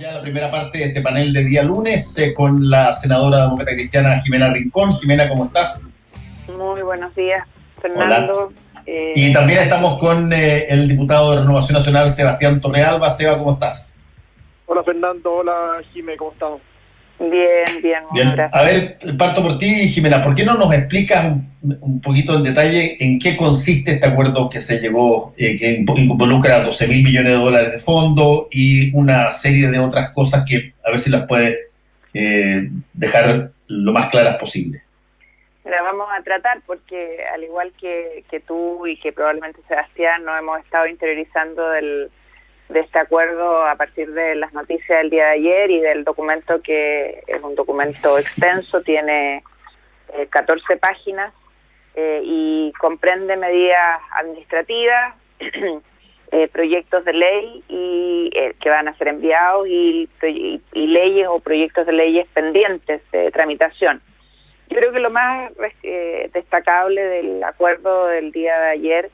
ya la primera parte de este panel de día lunes eh, con la senadora demócrata cristiana Jimena Rincón. Jimena, ¿cómo estás? Muy buenos días, Fernando. Eh, y también estamos con eh, el diputado de Renovación Nacional, Sebastián Torrealba. Seba, ¿cómo estás? Hola, Fernando. Hola, Jimena, ¿cómo estamos? Bien, bien, bien. Gracias. A ver, parto por ti, Jimena. ¿Por qué no nos explicas un, poquito en detalle en qué consiste este acuerdo que se llegó, eh, que involucra 12 mil millones de dólares de fondo y una serie de otras cosas que a ver si las puede eh, dejar lo más claras posible? La vamos a tratar porque al igual que, que tú y que probablemente Sebastián no hemos estado interiorizando del de este acuerdo a partir de las noticias del día de ayer y del documento que es un documento extenso, tiene 14 eh, páginas eh, y comprende medidas administrativas, eh, proyectos de ley y que van a ser enviados y, y, leyes o proyectos de leyes pendientes de tramitación. Yo creo que lo más destacable del acuerdo del día de ayer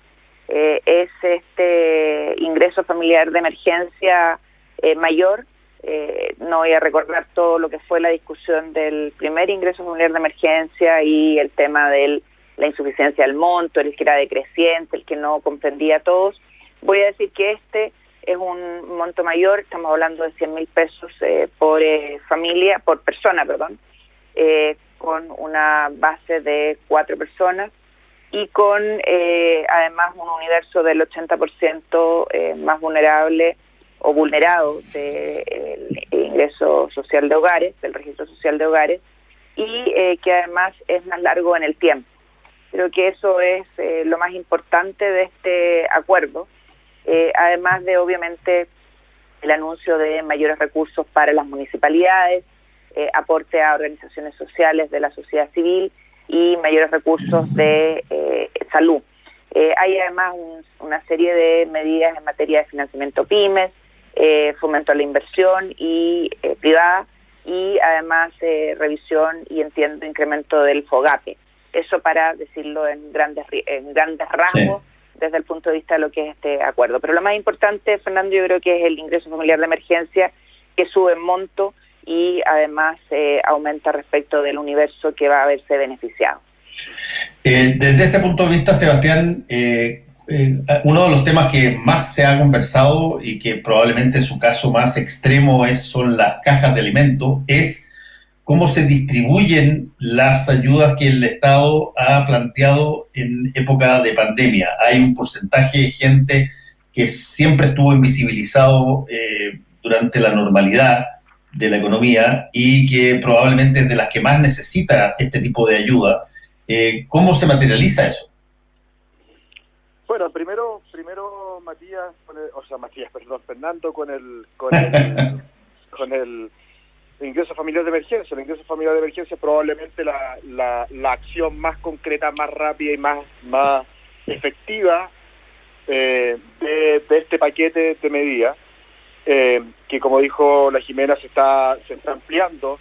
eh, es este ingreso familiar de emergencia eh, mayor. Eh, no voy a recordar todo lo que fue la discusión del primer ingreso familiar de emergencia y el tema de la insuficiencia del monto, el que era decreciente, el que no comprendía a todos. Voy a decir que este es un monto mayor, estamos hablando de 100 mil pesos por familia, por persona, perdón, con una base de cuatro personas y con eh, además un universo del 80% eh, más vulnerable o vulnerado del ingreso social de hogares, del registro social de hogares, y eh, que además es más largo en el tiempo. Creo que eso es lo más importante de este acuerdo, además de obviamente el anuncio de mayores recursos para las municipalidades, aporte a organizaciones sociales de la sociedad civil, y mayores recursos de eh, salud. Eh, hay además una serie de medidas en materia de financiamiento pymes, eh, fomento a la inversión y privada y además revisión y entiendo incremento del FOGAPE. Eso para decirlo en grandes en grandes rasgos desde el punto de vista de lo que es este acuerdo. Pero lo más importante, Fernando, yo creo que es el ingreso familiar de emergencia que sube en monto y además eh, aumenta respecto del universo que va a verse beneficiado. Eh, desde ese punto de vista, Sebastián, eh, uno de los temas que más se ha conversado y que probablemente su caso más extremo es son las cajas de alimentos, es cómo se distribuyen las ayudas que el Estado ha planteado en época de pandemia. Hay un porcentaje de gente que siempre estuvo invisibilizado durante la normalidad, de la economía y que probablemente es de las que más necesita este tipo de ayuda. Eh, ¿Cómo se materializa eso? Bueno, primero, primero Matías, o sea, Matías, perdón, Fernando, con el, con el, con el ingreso familiar de emergencia. El ingreso familiar de emergencia es probablemente la, la, la acción más concreta, más rápida y más, más efectiva eh, de, de, este paquete de medidas eh, que como dijo la Jimena se está, se está ampliando.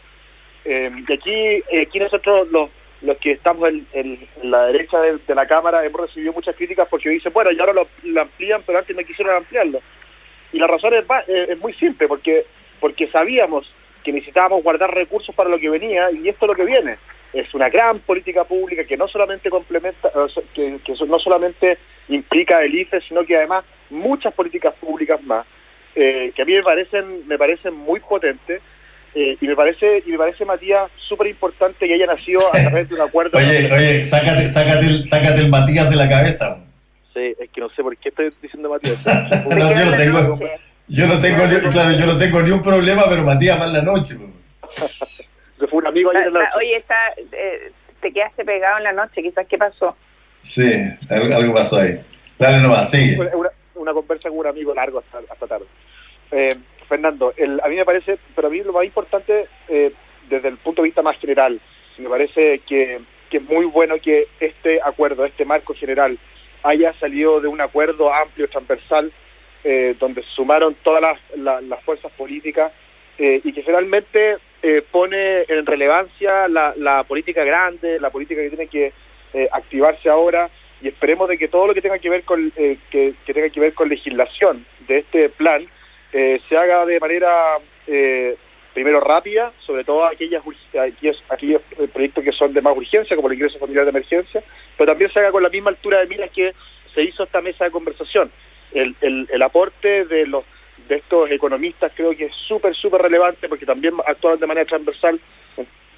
Eh, y aquí, eh, aquí nosotros los, los que estamos en, la derecha de, la Cámara hemos recibido muchas críticas porque dicen, bueno, ya ahora lo, amplían, pero antes no quisieron ampliarlo. Y la razón es, es muy simple, porque, porque sabíamos que necesitábamos guardar recursos para lo que venía y esto es lo que viene. Es una gran política pública que no solamente complementa, que, que no solamente implica el IFE, sino que además muchas políticas públicas más eh, que a mí me parecen, me parecen muy potentes. Eh, y me parece, y me parece Matías, súper importante que haya nacido a través de un acuerdo. oye, oye, sácate, sácate, el, sácate el Matías de la cabeza. Sí, es que no sé por qué estoy diciendo Matías. no, yo no tengo, yo no tengo, ni, claro, yo no tengo ni un problema, pero Matías más la noche. Se fue un amigo ayer en la noche. Oye, está, eh, te quedaste pegado en la noche, quizás, ¿qué pasó? Sí, algo, pasó ahí. Dale nomás, sigue. Una, una, conversa con un amigo largo hasta, hasta tarde. Eh, Fernando, a mí me parece, pero a mí lo más importante eh, desde el punto de vista más general, me parece que, es muy bueno que este acuerdo, este marco general, haya salido de un acuerdo amplio, transversal, eh, donde sumaron todas las, fuerzas políticas y que finalmente pone en relevancia la, política grande, la política que tiene que activarse ahora y esperemos de que todo lo que tenga que ver con que tenga que ver con legislación de este plan eh, se haga de manera eh, primero rápida, sobre todo aquellas, aquellos, aquellos proyectos que son de más urgencia, como el ingreso familiar de emergencia, pero también se haga con la misma altura de miras que se hizo esta mesa de conversación. El, el, aporte de los de estos economistas creo que es súper, súper relevante porque también actuaron de manera transversal.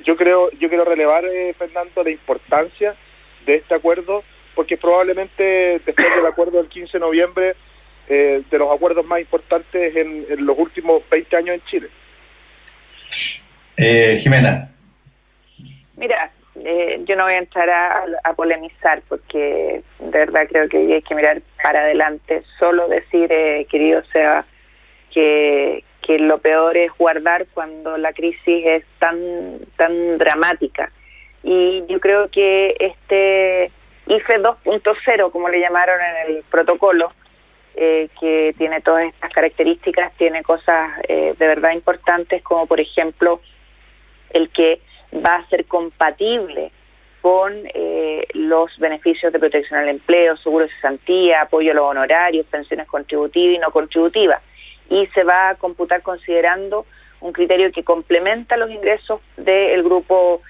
Yo creo, yo quiero relevar, eh, Fernando, la importancia de este acuerdo porque probablemente después del acuerdo del 15 de noviembre, eh, de los acuerdos más importantes en, los últimos 20 años en Chile. Eh, Jimena. Mira, eh, yo no voy a entrar a, polemizar porque de verdad creo que hay que mirar para adelante. Solo decir, eh, querido Seba, que, que lo peor es guardar cuando la crisis es tan, tan dramática. Y yo creo que este IFE 2.0, como le llamaron en el protocolo, eh, que tiene todas estas características, tiene cosas eh, de verdad importantes, como por ejemplo el que va a ser compatible con eh, los beneficios de protección al empleo, seguro de cesantía, apoyo a los honorarios, pensiones contributivas y no contributivas. Y se va a computar considerando un criterio que complementa los ingresos del grupo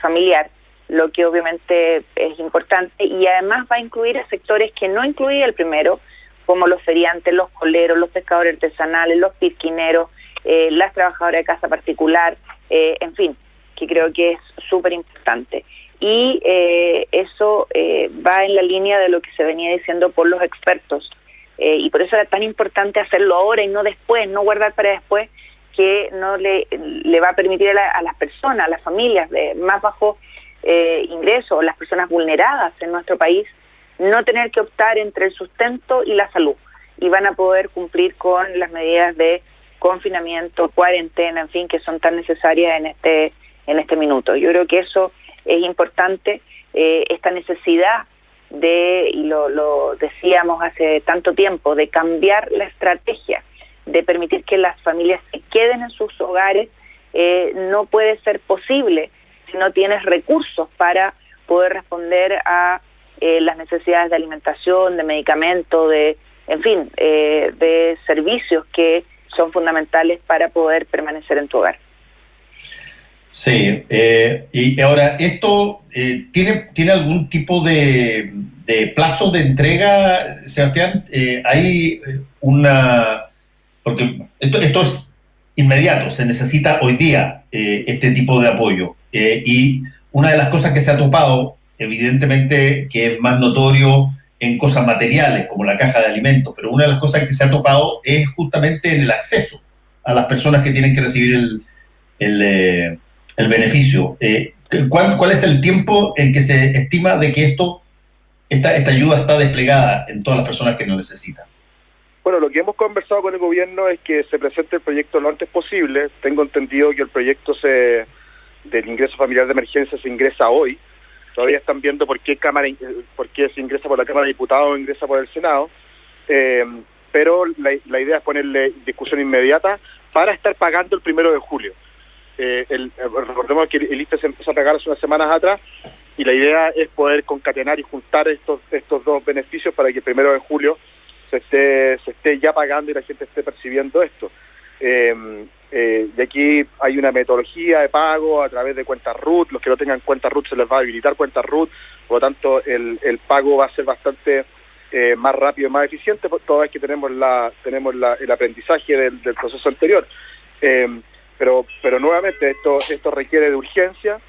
familiar lo que obviamente es importante, y además va a incluir a sectores que no incluía el primero, como los feriantes, los coleros, los pescadores artesanales, los pirquineros, eh, las trabajadoras de casa particular, eh, en fin, que creo que es súper importante. Y eh, eso va en la línea de lo que se venía diciendo por los expertos. y por eso era tan importante hacerlo ahora y no después, no guardar para después, que no le, le va a permitir a, las personas, a las familias de más bajo eh, ingresos, las personas vulneradas en nuestro país, no tener que optar entre el sustento y la salud y van a poder cumplir con las medidas de confinamiento, cuarentena, en fin, que son tan necesarias en este en este minuto. Yo creo que eso es importante, eh, esta necesidad de, y lo, lo decíamos hace tanto tiempo, de cambiar la estrategia, de permitir que las familias se queden en sus hogares, eh, no puede ser posible no tienes recursos para poder responder a eh, las necesidades de alimentación, de medicamentos, de, en fin, eh, de servicios que son fundamentales para poder permanecer en tu hogar. Sí, eh, y ahora, ¿esto tiene, tiene algún tipo de, de plazo de entrega, Sebastián? hay una... Porque esto, esto es inmediato, se necesita hoy día este tipo de apoyo. Eh, y una de las cosas que se ha topado, evidentemente, que es más notorio en cosas materiales, como la caja de alimentos, pero una de las cosas que se ha topado es justamente en el acceso a las personas que tienen que recibir el, el, eh, beneficio. Eh, ¿cuál, ¿Cuál es el tiempo en que se estima de que esto, esta, esta ayuda está desplegada en todas las personas que lo necesitan? Bueno, lo que hemos conversado con el gobierno es que se presente el proyecto lo antes posible. Tengo entendido que el proyecto se del ingreso familiar de emergencia se ingresa hoy. Todavía están viendo por qué cámara, por qué se ingresa por la Cámara de Diputados o ingresa por el Senado. Eh, pero la, idea es ponerle discusión inmediata para estar pagando el primero de julio. Eh, el, recordemos que el IFE se empezó a pagar hace unas semanas atrás y la idea es poder concatenar y juntar estos estos dos beneficios para que el primero de julio se esté, se esté ya pagando y la gente esté percibiendo esto. Eh, eh, y aquí hay una metodología de pago a través de cuentas RUT. Los que no tengan cuentas RUT se les va a habilitar cuentas RUT. Por lo tanto, el, el pago va a ser bastante eh, más rápido y más eficiente, toda vez que tenemos la tenemos la, el aprendizaje del, del proceso anterior. Eh, pero pero nuevamente esto esto requiere de urgencia.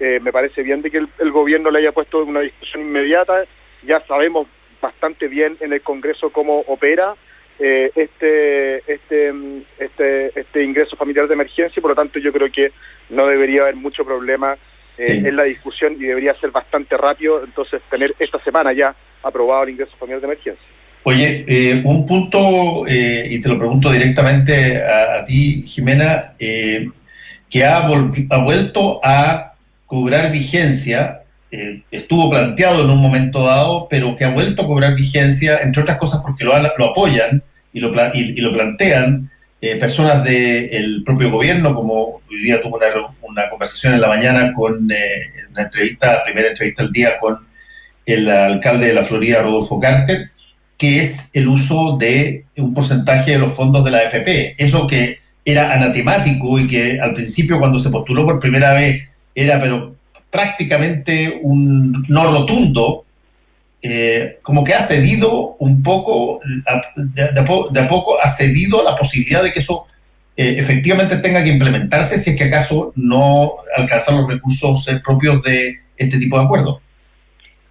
Eh, me parece bien de que el, el gobierno le haya puesto una discusión inmediata. Ya sabemos bastante bien en el Congreso cómo opera eh, este, este, este, este ingreso familiar de emergencia y por lo tanto yo creo que no debería haber mucho problema eh, en la discusión y debería ser bastante rápido, entonces tener esta semana ya aprobado el ingreso familiar de emergencia. Oye, eh, un punto, y te lo pregunto directamente a, ti, Jimena, que ha, ha vuelto a cobrar vigencia estuvo planteado en un momento dado, pero que ha vuelto a cobrar vigencia, entre otras cosas porque lo, lo apoyan y lo, y, lo plantean eh, personas del propio gobierno, como hoy día una, una conversación en la mañana con eh, una entrevista, primera entrevista del día con el alcalde de la Florida, Rodolfo Carter, que es el uso de un porcentaje de los fondos de la AFP. Eso que era anatemático y que al principio cuando se postuló por primera vez era pero prácticamente un no rotundo, eh, como que ha cedido un poco, de, a poco ha cedido la posibilidad de que eso eh, efectivamente tenga que implementarse si es que acaso no alcanzan los recursos eh, propios de este tipo de acuerdos.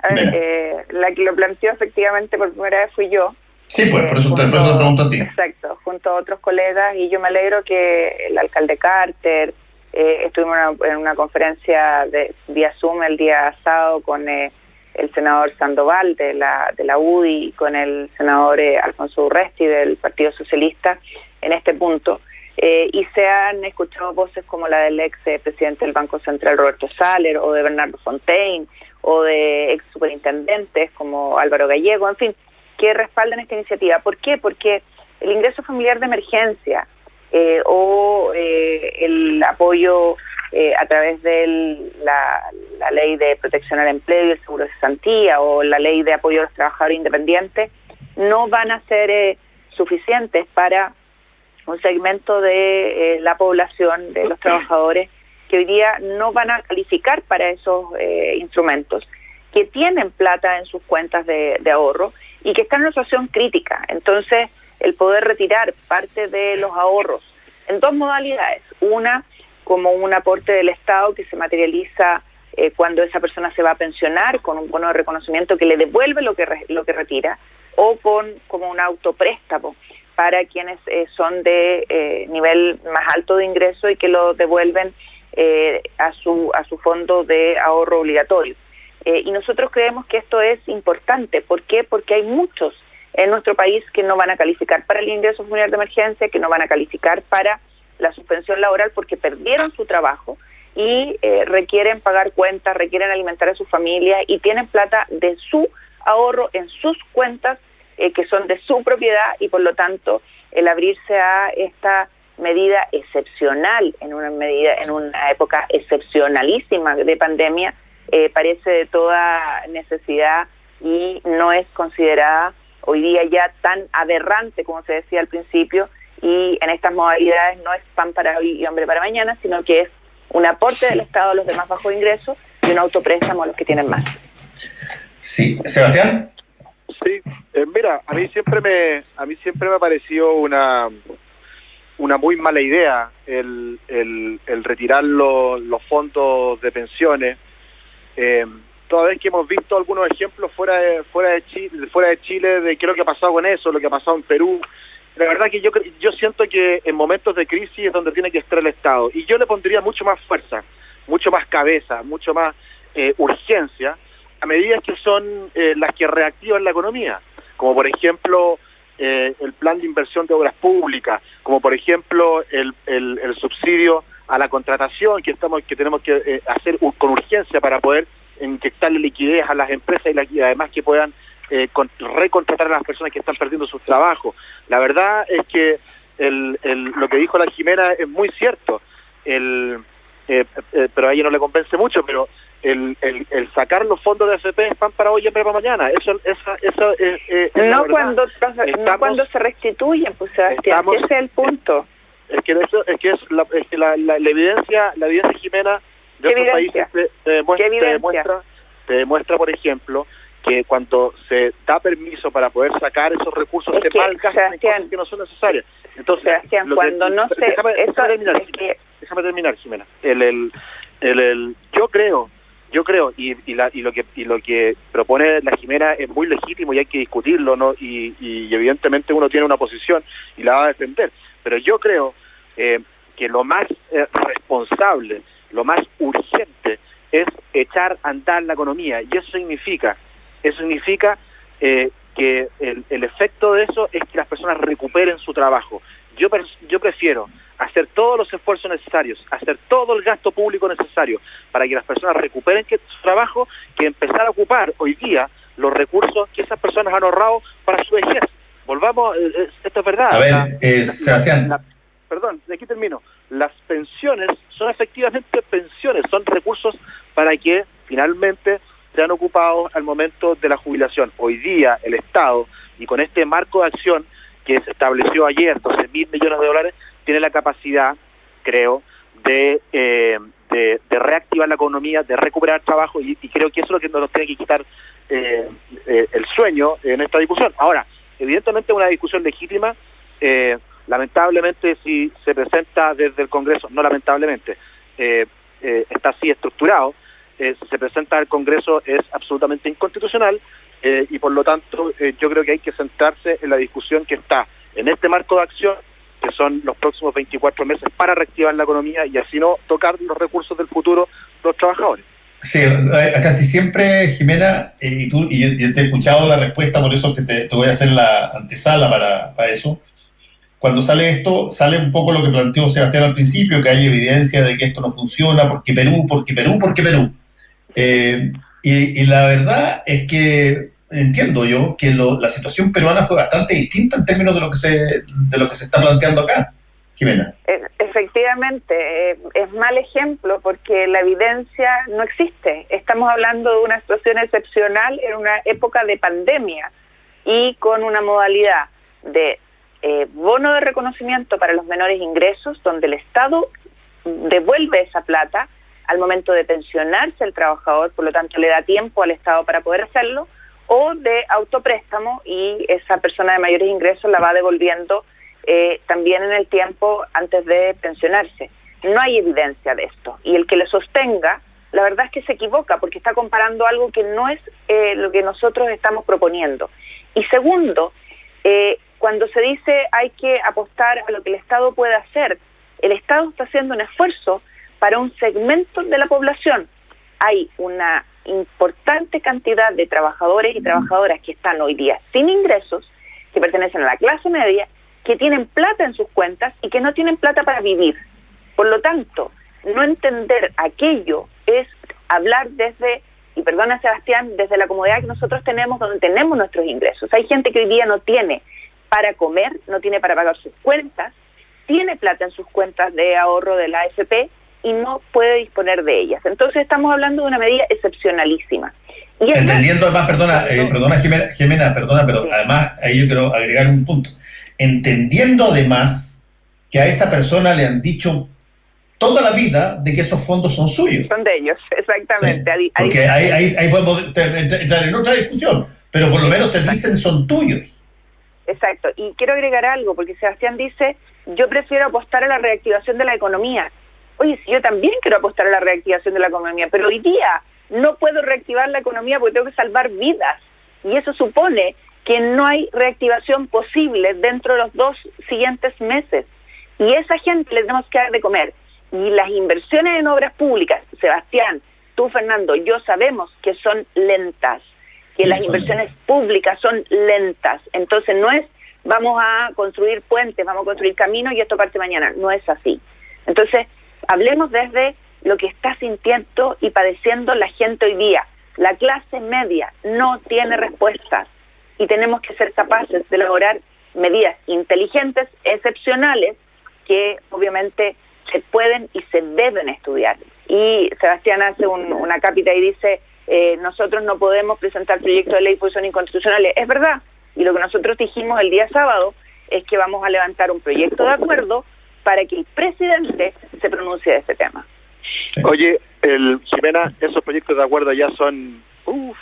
la que lo planteó efectivamente por primera vez fui yo, Sí, pues por eso, te, pregunto a ti. Exacto, junto a otros colegas y yo me alegro que el alcalde Carter, eh, estuvimos en una, conferencia de vía Zoom el día sábado con eh, el senador Sandoval de la, de la UDI y con el senador eh, Alfonso Urresti del Partido Socialista en este punto. y se han escuchado voces como la del ex presidente del Banco Central Roberto Saller o de Bernardo Fontaine o de ex superintendentes como Álvaro Gallego, en fin, que respaldan esta iniciativa. ¿Por qué? Porque el ingreso familiar de emergencia eh, o eh, el apoyo eh, a través de la, ley de protección al empleo y el seguro de cesantía o la ley de apoyo a los trabajadores independientes no van a ser suficientes para un segmento de la población, de los trabajadores, que hoy día no van a calificar para esos instrumentos, que tienen plata en sus cuentas de ahorro y que está en una situación crítica. Entonces, el poder retirar parte de los ahorros en dos modalidades. Una, como un aporte del Estado que se materializa eh, cuando esa persona se va a pensionar con un bono de reconocimiento que le devuelve lo que, lo que retira, o con como un autopréstamo para quienes eh, son de eh, nivel más alto de ingreso y que lo devuelven a, su, a su fondo de ahorro obligatorio. Eh, y nosotros creemos que esto es importante. ¿Por qué? Porque hay muchos en nuestro país que no van a calificar para el ingreso familiar de emergencia, que no van a calificar para la suspensión laboral porque perdieron su trabajo y eh, requieren pagar cuentas, requieren alimentar a su familia y tienen plata de su ahorro en sus cuentas eh, que son de su propiedad y por lo tanto el abrirse a esta medida excepcional en una medida en una época excepcionalísima de pandemia eh, parece de toda necesidad y no es considerada hoy día ya tan aberrante como se decía al principio y en estas modalidades no es pan para hoy y hombre para mañana, sino que es un aporte del Estado a los demás bajo ingresos y un autopréstamo a los que tienen más. Sí, Sebastián. Sí, eh, mira, a mí siempre me a mí siempre me ha parecido una una muy mala idea el, el, el retirar los fondos de pensiones eh, toda vez que hemos visto algunos ejemplos fuera de, fuera de Chile, fuera de Chile de qué es lo que ha pasado con eso, lo que ha pasado en Perú, la verdad que yo yo siento que en momentos de crisis es donde tiene que estar el Estado. Y yo le pondría mucho más fuerza, mucho más cabeza, mucho más eh, urgencia a medidas que son eh, las que reactivan la economía, como por ejemplo eh, el plan de inversión de obras públicas, como por ejemplo el, el, el subsidio a la contratación que estamos que tenemos que eh, hacer con urgencia para poder inyectarle liquidez a las empresas y, además que puedan eh, recontratar a las personas que están perdiendo sus trabajos. La verdad es que el, lo que dijo la Jimena es muy cierto, el, eh, pero a ella no le convence mucho, pero el, el, sacar los fondos de FP es pan para hoy y para mañana. Eso, esa, eso, no, cuando, no cuando se restituyen, pues Sebastián, ese es el punto es que eso es que es la, es que la, la, evidencia la evidencia Jimena de otros países te, demuestra, te, demuestra, por ejemplo que cuando se da permiso para poder sacar esos recursos se malgastan en cosas que no son necesarias. Entonces Sebastián, cuando no se déjame, terminar, déjame terminar Jimena. El, el, el, el, yo creo yo creo y, y, la, y lo que y lo que propone la Jimena es muy legítimo y hay que discutirlo no y, y evidentemente uno tiene una posición y la va a defender. Pero yo creo eh, que lo más eh, responsable, lo más urgente es echar a andar la economía y eso significa, eso significa eh, que el, el, efecto de eso es que las personas recuperen su trabajo. Yo, yo prefiero hacer todos los esfuerzos necesarios, hacer todo el gasto público necesario para que las personas recuperen su trabajo, que empezar a ocupar hoy día los recursos que esas personas han ahorrado para su vejez. Volvamos, esto es verdad. A ver, Sebastián perdón, de aquí termino, las pensiones son efectivamente pensiones, son recursos para que finalmente sean ocupados al momento de la jubilación. Hoy día el Estado, y con este marco de acción que se estableció ayer, 12 mil millones de dólares, tiene la capacidad, creo, de, eh, de, reactivar la economía, de recuperar trabajo y, creo que eso es lo que nos tiene que quitar eh, eh, el sueño en esta discusión. Ahora, evidentemente es una discusión legítima, lamentablemente si se presenta desde el Congreso, no lamentablemente, está así estructurado, si se presenta al Congreso es absolutamente inconstitucional y por lo tanto yo creo que hay que centrarse en la discusión que está en este marco de acción que son los próximos 24 meses para reactivar la economía y así no tocar los recursos del futuro de los trabajadores. Sí, eh, casi siempre, Jimena, eh, y tú, y te he escuchado la respuesta, por eso que te, voy a hacer la antesala para, para, eso. Cuando sale esto, sale un poco lo que planteó Sebastián al principio, que hay evidencia de que esto no funciona, porque Perú, porque Perú, porque Perú. Eh, y, la verdad es que entiendo yo que la situación peruana fue bastante distinta en términos de lo que se, de lo que se está planteando acá. Jimena. E, efectivamente, eh, es mal ejemplo porque la evidencia no existe. Estamos hablando de una situación excepcional en una época de pandemia y con una modalidad de eh, bono de reconocimiento para los menores ingresos, donde el Estado devuelve esa plata al momento de pensionarse el trabajador, por lo tanto le da tiempo al Estado para poder hacerlo, o de autopréstamo y esa persona de mayores ingresos la va devolviendo eh, también en el tiempo antes de pensionarse. No hay evidencia de esto y el que lo sostenga, la verdad es que se equivoca porque está comparando algo que no es eh, lo que nosotros estamos proponiendo. Y segundo, eh, cuando se dice hay que apostar a lo que el Estado puede hacer, el Estado está haciendo un esfuerzo para un segmento de la población. Hay una importante cantidad de trabajadores y trabajadoras que están hoy día sin ingresos, que pertenecen a la clase media, que tienen plata en sus cuentas y que no tienen plata para vivir. Por lo tanto, no entender aquello es hablar desde, y perdona Sebastián, desde la comodidad que nosotros tenemos donde tenemos nuestros ingresos. Hay gente que hoy día no tiene para comer, no tiene para pagar sus cuentas, tiene plata en sus cuentas de ahorro de la AFP y no puede disponer de ellas. Entonces estamos hablando de una medida excepcionalísima. Y Entendiendo además, perdona, eh, perdona Jimena, perdona, pero además ahí yo quiero agregar un punto. Entendiendo además que a esa persona le han dicho toda la vida de que esos fondos son suyos. Son de ellos, exactamente. Porque ahí, ahí, podemos entrar en otra discusión, pero por lo menos te dicen son tuyos. Exacto, y quiero agregar algo, porque Sebastián dice, yo prefiero apostar a la reactivación de la economía oye, yo también quiero apostar a la reactivación de la economía, pero hoy día no puedo reactivar la economía porque tengo que salvar vidas. Y eso supone que no hay reactivación posible dentro de los dos siguientes meses. Y esa gente le tenemos que dar de comer. Y las inversiones en obras públicas, Sebastián, tú Fernando, yo sabemos que son lentas, que las inversiones públicas son lentas. Entonces no es vamos a construir puentes, vamos a construir caminos y esto parte mañana. No es así. Entonces, Hablemos desde lo que está sintiendo y padeciendo la gente hoy día. La clase media no tiene respuestas y tenemos que ser capaces de elaborar medidas inteligentes, excepcionales, que obviamente se pueden y se deben estudiar. Y Sebastián hace una cápita y dice, eh, nosotros no podemos presentar proyectos de ley porque son inconstitucionales. Es verdad, y lo que nosotros dijimos el día sábado es que vamos a levantar un proyecto de acuerdo para que el presidente se pronuncie de este tema. Oye, el, Jimena, esos proyectos de acuerdo ya son, uff,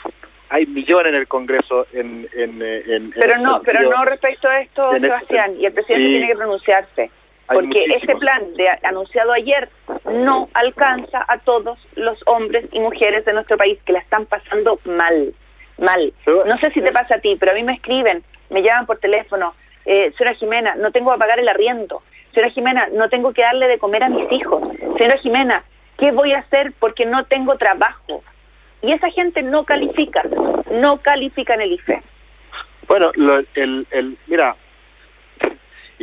hay millones en el Congreso en, en, pero no pero no respecto a esto este Sebastián y el presidente tiene que pronunciarse porque ese plan de, anunciado ayer no alcanza a todos los hombres y mujeres de nuestro país que la están pasando mal mal no sé si te pasa a ti pero a mí me escriben me llaman por teléfono eh, señora Jimena no tengo a pagar el arriendo Señora Jimena, no tengo que darle de comer a mis hijos. Señora Jimena, ¿qué voy a hacer porque no tengo trabajo? Y esa gente no califica, no califica en el IFE. Bueno, el, el, mira,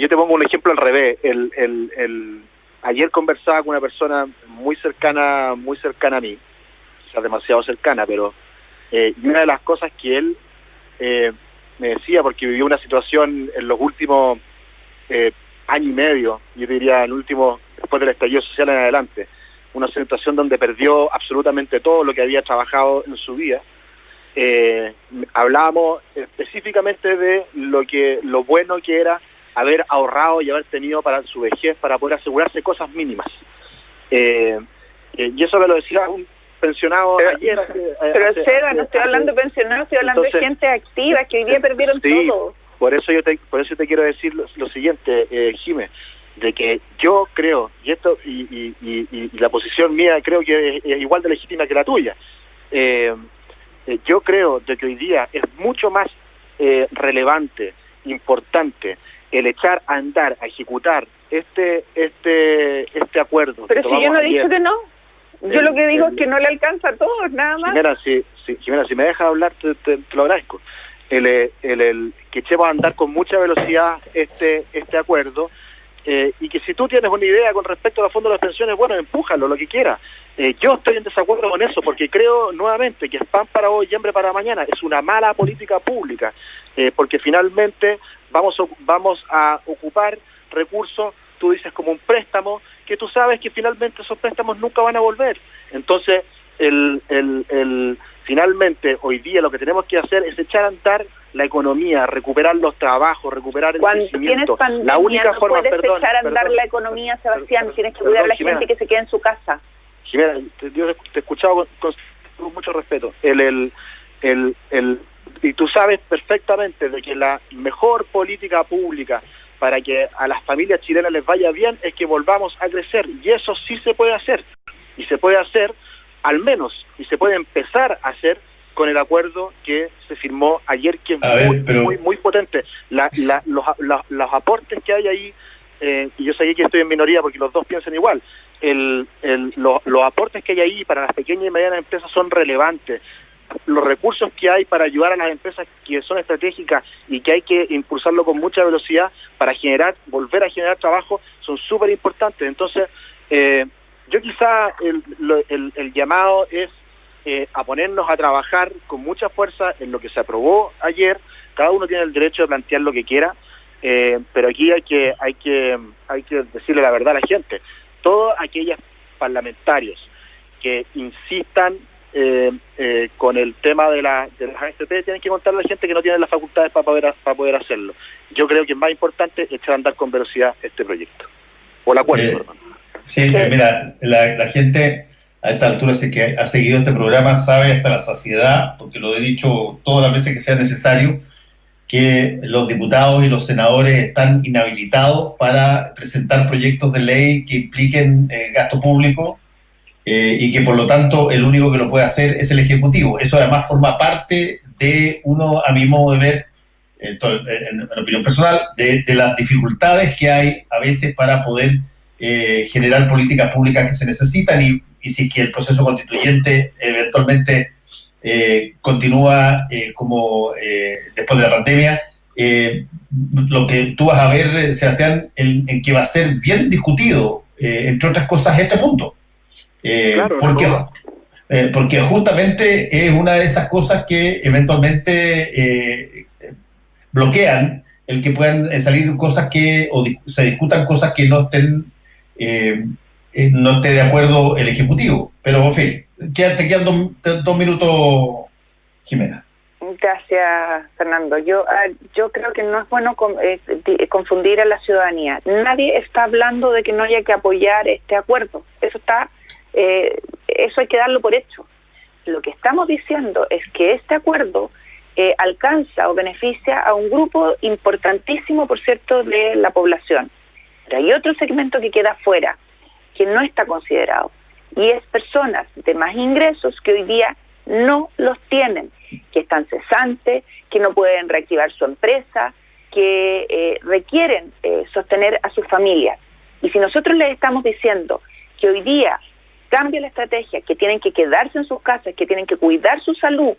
yo te pongo un ejemplo al revés. El, el, el, ayer conversaba con una persona muy cercana, muy cercana a mí, o sea, demasiado cercana, pero eh, y una de las cosas que él eh, me decía, porque vivió una situación en los últimos eh, año y medio, yo diría el último, después del estallido social en adelante, una situación donde perdió absolutamente todo lo que había trabajado en su vida. Eh, hablábamos específicamente de lo que lo bueno que era haber ahorrado y haber tenido para su vejez para poder asegurarse cosas mínimas. Eh, eh, y eso me lo decía un pensionado pero, ayer. pero Seba, no estoy hablando de pensionados, estoy hablando de gente activa que hoy día perdieron todo. Por eso yo te, por eso te quiero decir lo, siguiente, eh, Jimé, de que yo creo, y esto y, y, la posición mía creo que es, igual de legítima que la tuya, eh, eh, yo creo de que hoy día es mucho más eh, relevante, importante, el echar a andar, a ejecutar este este este acuerdo. Pero si yo no he dicho que no. Yo lo que digo es que no le alcanza a todos, nada más. Jimena, si, si, si me dejas hablar, te, te, lo agradezco. El, el, el, que echemos a andar con mucha velocidad este este acuerdo eh, y que si tú tienes una idea con respecto a los fondos de las pensiones, bueno, empújalo, lo que quiera. Eh, yo estoy en desacuerdo con eso porque creo nuevamente que es pan para hoy y hambre para mañana. Es una mala política pública eh, porque finalmente vamos vamos a ocupar recursos, tú dices como un préstamo, que tú sabes que finalmente esos préstamos nunca van a volver. Entonces, el, el, el, finalmente hoy día lo que tenemos que hacer es echar a andar la economía, recuperar los trabajos, recuperar el Cuando crecimiento. Tienes la única no forma, puedes echar a andar la economía, Sebastián, tienes que cuidar a la gente que se quede en su casa. Jimena, te, yo te he escuchado con, mucho respeto. El, el, el, el, y tú sabes perfectamente de que la mejor política pública para que a las familias chilenas les vaya bien es que volvamos a crecer. Y eso sí se puede hacer. Y se puede hacer, al menos, y se puede empezar a hacer con el acuerdo que se firmó ayer, que es muy, muy, potente. La, la, los, los, aportes que hay ahí, eh, y yo sé que estoy en minoría porque los dos piensan igual, el, el, los aportes que hay ahí para las pequeñas y medianas empresas son relevantes. Los recursos que hay para ayudar a las empresas que son estratégicas y que hay que impulsarlo con mucha velocidad para generar, volver a generar trabajo, son súper importantes. Entonces, eh, yo quizá el, el, el llamado es eh, a ponernos a trabajar con mucha fuerza en lo que se aprobó ayer. Cada uno tiene el derecho de plantear lo que quiera, eh, pero aquí hay que, hay, que, hay que decirle la verdad a la gente. Todos aquellos parlamentarios que insistan eh, con el tema de, la, de las AFP tienen que contarle a la gente que no tienen las facultades para poder, para poder hacerlo. Yo creo que es más importante echar a andar con velocidad este proyecto. O la acuerdo, Sí, mira, la, la gente a esta altura sé que ha seguido este programa sabe hasta la saciedad, porque lo he dicho todas las veces que sea necesario, que los diputados y los senadores están inhabilitados para presentar proyectos de ley que impliquen eh, gasto público eh, y que por lo tanto el único que lo puede hacer es el Ejecutivo. Eso además forma parte de uno, a mi modo de ver, en, en, opinión personal, de, las dificultades que hay a veces para poder eh, generar políticas públicas que se necesitan y si que el proceso constituyente eventualmente eh, continúa eh, como eh, después de la pandemia, lo que tú vas a ver, Sebastián, en, que va a ser bien discutido, entre otras cosas, este punto. Porque, porque justamente es una de esas cosas que eventualmente bloquean el que puedan salir cosas que, o se discutan cosas que no estén eh, no esté de acuerdo el Ejecutivo. Pero, en fin, te quedan dos, minutos, Jimena. Gracias, Fernando. Yo, ah, yo creo que no es bueno eh, confundir a la ciudadanía. Nadie está hablando de que no haya que apoyar este acuerdo. Eso está, eh, eso hay que darlo por hecho. Lo que estamos diciendo es que este acuerdo alcanza o beneficia a un grupo importantísimo, por cierto, de la población. Pero hay otro segmento que queda fuera, que no está considerado. Y es personas de más ingresos que hoy día no los tienen, que están cesantes, que no pueden reactivar su empresa, que eh, requieren eh, sostener a sus familias. Y si nosotros les estamos diciendo que hoy día cambia la estrategia, que tienen que quedarse en sus casas, que tienen que cuidar su salud,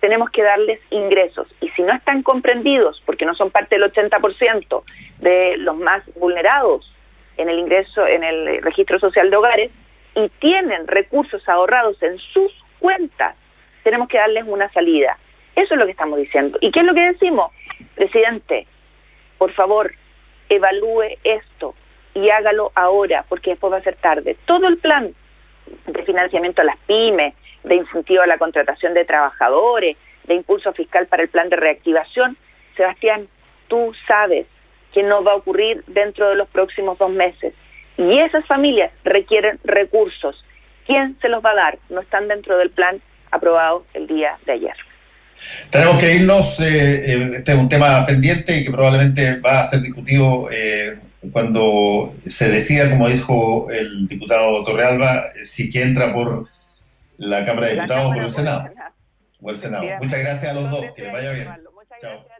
tenemos que darles ingresos. Y si no están comprendidos, porque no son parte del 80% de los más vulnerados, en el ingreso, en el registro social de hogares y tienen recursos ahorrados en sus cuentas, tenemos que darles una salida. Eso es lo que estamos diciendo. ¿Y qué es lo que decimos? Presidente, por favor, evalúe esto y hágalo ahora, porque después va a ser tarde. Todo el plan de financiamiento a las pymes, de incentivo a la contratación de trabajadores, de impulso fiscal para el plan de reactivación, Sebastián, tú sabes que no va a ocurrir dentro de los próximos dos meses. Y esas familias requieren recursos. ¿Quién se los va a dar? No están dentro del plan aprobado el día de ayer. Tenemos que irnos, eh, eh, este es un tema pendiente y que probablemente va a ser discutido eh, cuando se decida, como dijo el diputado Torrealba, si que entra por la Cámara de Diputados o por el Senado. O el Senado. Muchas gracias a los dos, que les vaya bien. Chao.